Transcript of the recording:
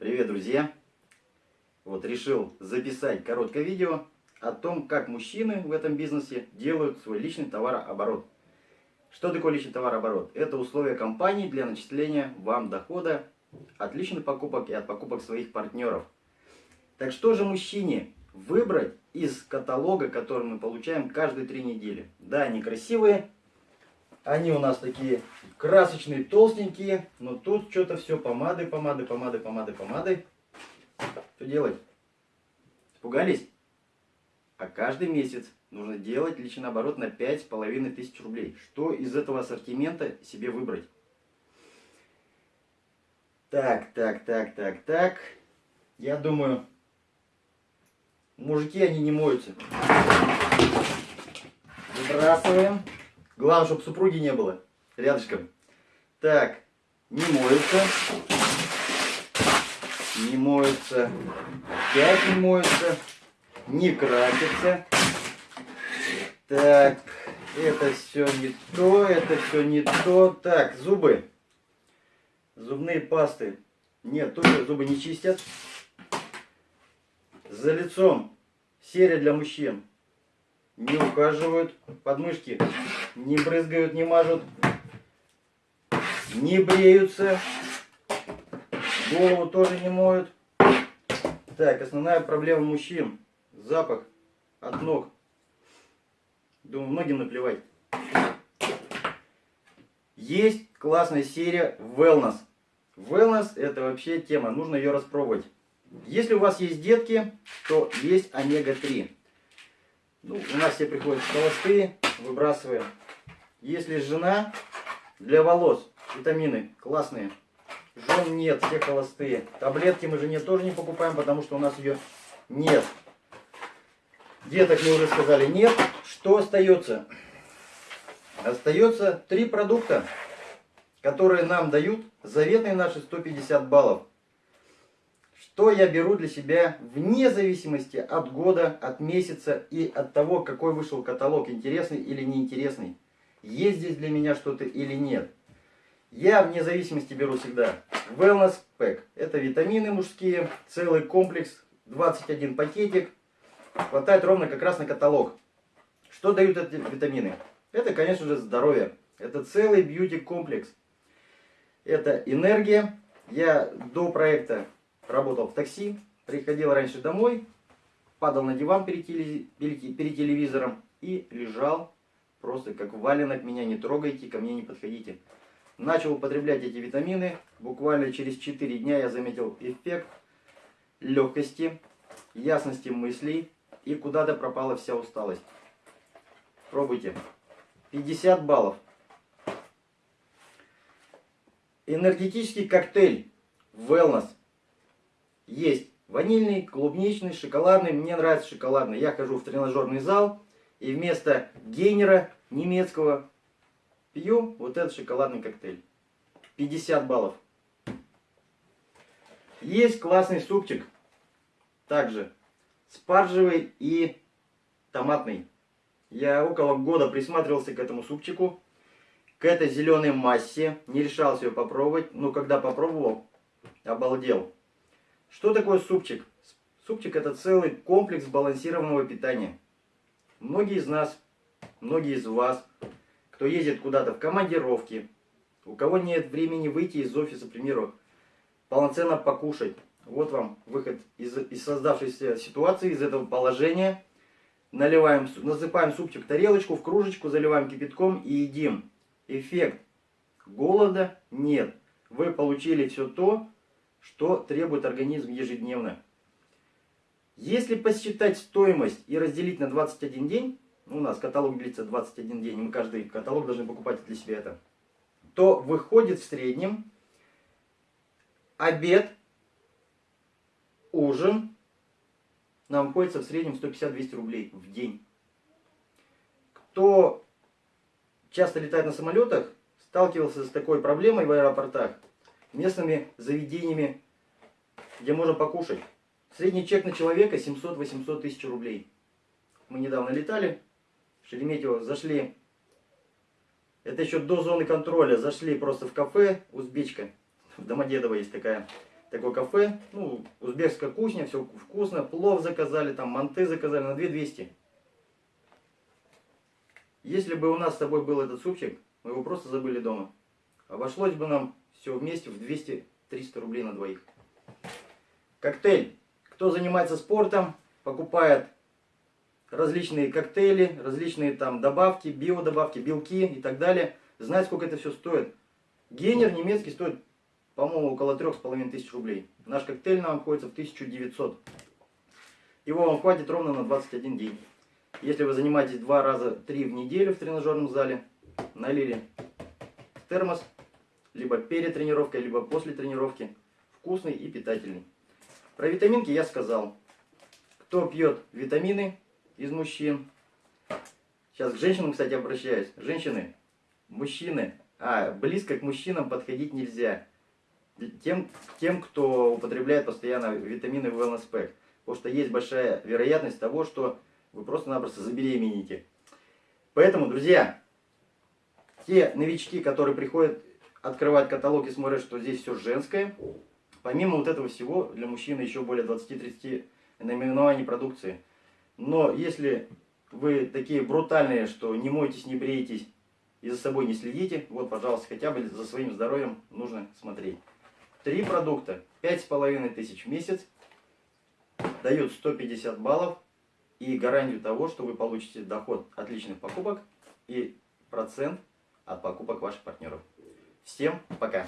Привет, друзья! Вот решил записать короткое видео о том, как мужчины в этом бизнесе делают свой личный товарооборот. Что такое личный товарооборот? Это условия компании для начисления вам дохода от личных покупок и от покупок своих партнеров. Так что же мужчине выбрать из каталога, который мы получаем каждые три недели? Да, они красивые, они у нас такие красочные, толстенькие, но тут что-то все помады, помады, помады, помады, помады. Что делать? Испугались? А каждый месяц нужно делать личный оборот на 5,5 тысяч рублей. Что из этого ассортимента себе выбрать? Так, так, так, так, так. Я думаю, мужики, они не моются. Выбрасываем. Главное, чтобы супруги не было рядышком. Так, не моются. Не моются. Опять не моются. Не красятся. Так, это все не то, это все не то. Так, зубы. Зубные пасты. Нет, тоже зубы не чистят. За лицом. Серия для мужчин не ухаживают, подмышки не брызгают, не мажут, не бреются, голову тоже не моют. Так, основная проблема мужчин. Запах от ног. Думаю, многим наплевать. Есть классная серия Wellness. Wellness это вообще тема, нужно ее распробовать. Если у вас есть детки, то есть омега-3. Ну, у нас все приходят холостые, выбрасываем. Если жена, для волос, витамины классные. Жен нет, все холостые. Таблетки мы жене тоже не покупаем, потому что у нас ее нет. Деток мы уже сказали нет. Что остается? Остается три продукта, которые нам дают заветные наши 150 баллов что я беру для себя вне зависимости от года, от месяца и от того, какой вышел каталог, интересный или неинтересный. Есть здесь для меня что-то или нет. Я вне зависимости беру всегда Wellness Pack. Это витамины мужские, целый комплекс, 21 пакетик. Хватает ровно как раз на каталог. Что дают эти витамины? Это, конечно же, здоровье. Это целый бьюти-комплекс. Это энергия. Я до проекта работал в такси, приходил раньше домой, падал на диван перед, перед телевизором и лежал просто как валенок, меня не трогайте, ко мне не подходите. Начал употреблять эти витамины, буквально через 4 дня я заметил эффект легкости, ясности мыслей и куда-то пропала вся усталость. Пробуйте. 50 баллов. Энергетический коктейль Wellness есть ванильный, клубничный, шоколадный. Мне нравится шоколадный. Я хожу в тренажерный зал и вместо гейнера немецкого пью вот этот шоколадный коктейль. 50 баллов. Есть классный супчик. Также спаржевый и томатный. Я около года присматривался к этому супчику, к этой зеленой массе. Не решался ее попробовать, но когда попробовал, обалдел. Что такое супчик? Супчик это целый комплекс балансированного питания. Многие из нас, многие из вас, кто ездит куда-то в командировке, у кого нет времени выйти из офиса, к примеру, полноценно покушать. Вот вам выход из, из создавшейся ситуации, из этого положения. Наливаем, насыпаем супчик в тарелочку, в кружечку, заливаем кипятком и едим. Эффект голода нет. Вы получили все то, что требует организм ежедневно. Если посчитать стоимость и разделить на 21 день, ну, у нас каталог длится 21 день, мы каждый каталог должны покупать для себя это, то выходит в среднем обед, ужин, нам обходится в среднем 150-200 рублей в день. Кто часто летает на самолетах, сталкивался с такой проблемой в аэропортах – местными заведениями, где можно покушать. Средний чек на человека 700-800 тысяч рублей. Мы недавно летали в Шереметьево, зашли, это еще до зоны контроля, зашли просто в кафе, узбечка, в Домодедово есть такая. такое кафе, ну, узбекская кухня, все вкусно, плов заказали, там манты заказали на 2200. Если бы у нас с тобой был этот супчик, мы его просто забыли дома. Обошлось бы нам все вместе в 200-300 рублей на двоих. Коктейль. Кто занимается спортом, покупает различные коктейли, различные там добавки, биодобавки, белки и так далее. Знает, сколько это все стоит. Генер немецкий стоит, по-моему, около трех с половиной тысяч рублей. Наш коктейль нам обходится в 1900. Его вам хватит ровно на 21 день. Если вы занимаетесь два раза, три в неделю в тренажерном зале, налили термос, либо перед тренировкой, либо после тренировки, вкусный и питательный. Про витаминки я сказал. Кто пьет витамины из мужчин? Сейчас к женщинам, кстати, обращаюсь. Женщины, мужчины, а, близко к мужчинам подходить нельзя. Тем, тем кто употребляет постоянно витамины в Wellness Pack. Потому что есть большая вероятность того, что вы просто-напросто забеременеете. Поэтому, друзья, те новички, которые приходят открывать каталог и смотрят, что здесь все женское, помимо вот этого всего, для мужчины еще более 20-30 наименований продукции. Но если вы такие брутальные, что не мойтесь, не бреетесь и за собой не следите, вот, пожалуйста, хотя бы за своим здоровьем нужно смотреть. Три продукта, пять с половиной тысяч в месяц, дают 150 баллов и гарантию того, что вы получите доход от личных покупок и процент от покупок ваших партнеров. Всем пока!